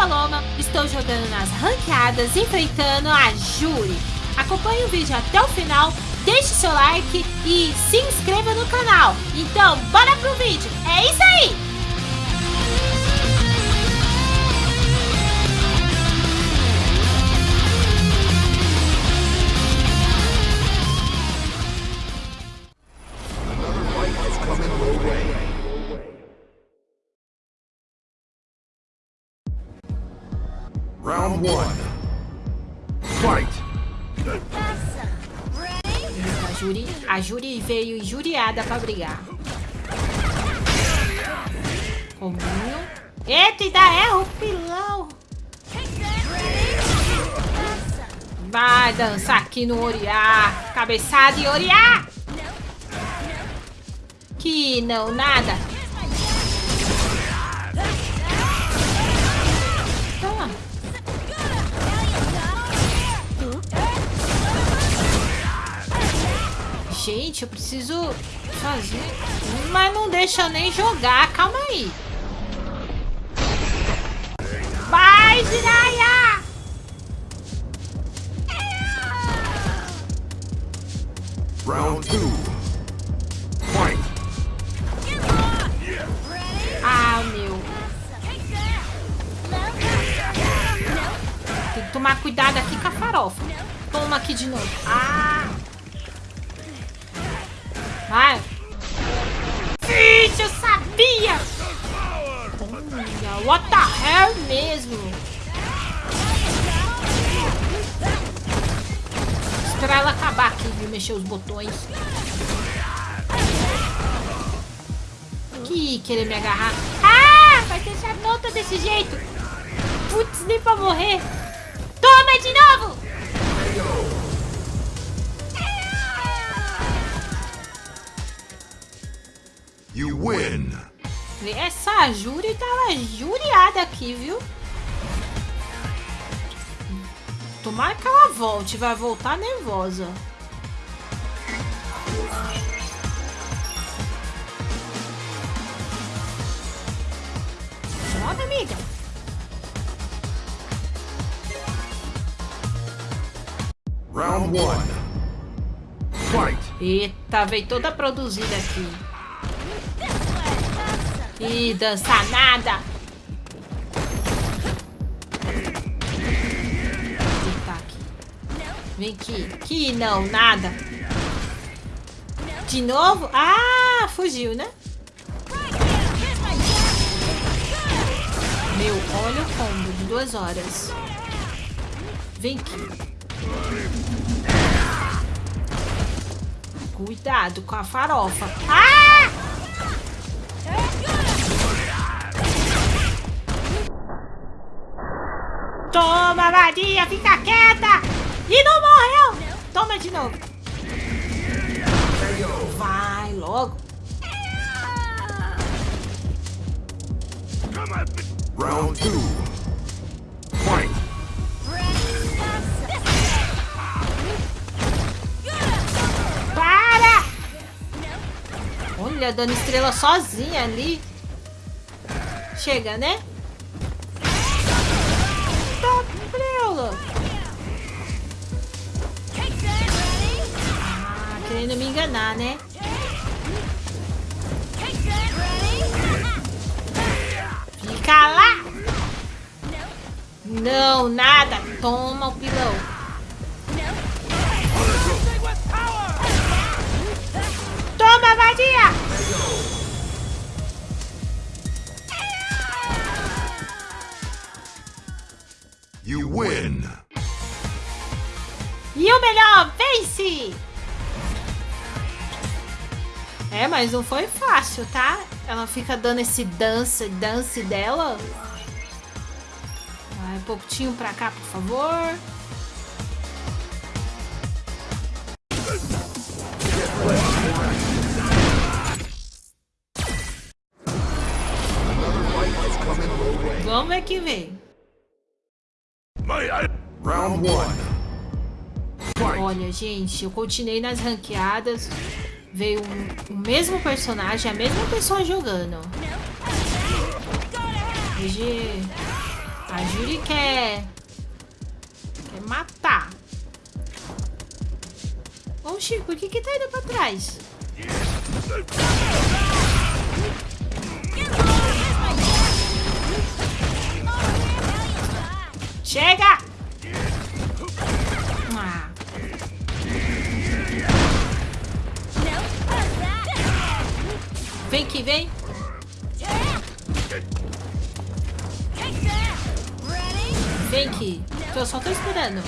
Paloma, estou jogando nas ranqueadas, enfrentando a Juri. Acompanhe o vídeo até o final, deixe seu like e se inscreva no canal. Então, bora pro vídeo, é isso aí! Round one. Fight! A Juri, a Juri veio injuriada pra brigar. Cominho. Eita, ainda erra o pilão. Vai dançar aqui no Oriá. Cabeçada e Oriá. Que não, nada. Gente, eu preciso fazer... Mas não deixa eu nem jogar. Calma aí. Vai, Jiraya! Round two. Fight! Ah, meu. Tem que tomar cuidado aqui com a farofa. Toma aqui de novo. Ah! Mesmo? Esperar ela acabar aqui, viu? Mexer os botões. Que querer me agarrar. Ah! Vai deixar nota desse jeito. Putz, nem pra morrer. Toma de novo! You win! Essa Júri tava juriada aqui, viu? Tomara que ela volte. Vai voltar nervosa. Joga, amiga. Round one. Fight! Eita, veio toda produzida aqui. Ih, dança nada. Vem aqui. Que não, nada. De novo? Ah, fugiu, né? Meu, olha o combo de duas horas. Vem aqui. Cuidado com a farofa. Ah! Toma, vadia, fica quieta! E não morreu! Toma de novo. Vai logo. Round two. Fight! Para! Olha, dando estrela sozinha ali. Chega, né? Tá prela. Querendo me enganar, né? Fica lá! Não, nada. Toma o pilão. Toma, vadia! You win! E o melhor, vence! É, mas não foi fácil, tá? Ela fica dando esse dance, dance dela. Vai, um pouquinho pra cá, por favor. Vamos ver que vem. Round one. Olha, gente, eu continuei nas ranqueadas. Veio um- o mesmo personagem, a mesma pessoa jogando. GG. A Júri quer... Quer matar. Oxi, por que que tá indo pra trás? Chega! Vem aqui, vem. Aqui. Eu só tô esperando.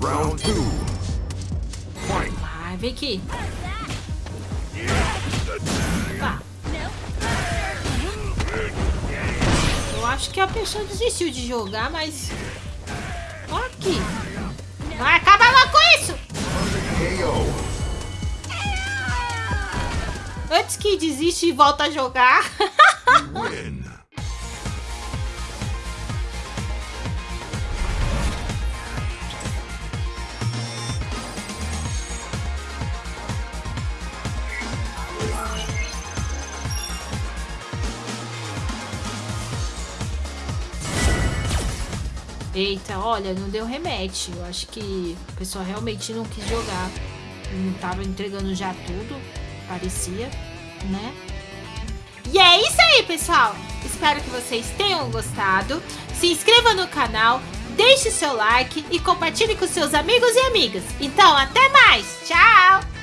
Round two. Vai, vem aqui. Tá. Eu acho que a pessoa desistiu de jogar, mas... Ó aqui. Vai acabar logo com isso! Antes que desiste e volta a jogar. Eita, olha, não deu rematch. Eu acho que o pessoal realmente não quis jogar. Não tava entregando já tudo, parecia, né? E é isso aí, pessoal. Espero que vocês tenham gostado. Se inscreva no canal, deixe seu like e compartilhe com seus amigos e amigas. Então, até mais. Tchau!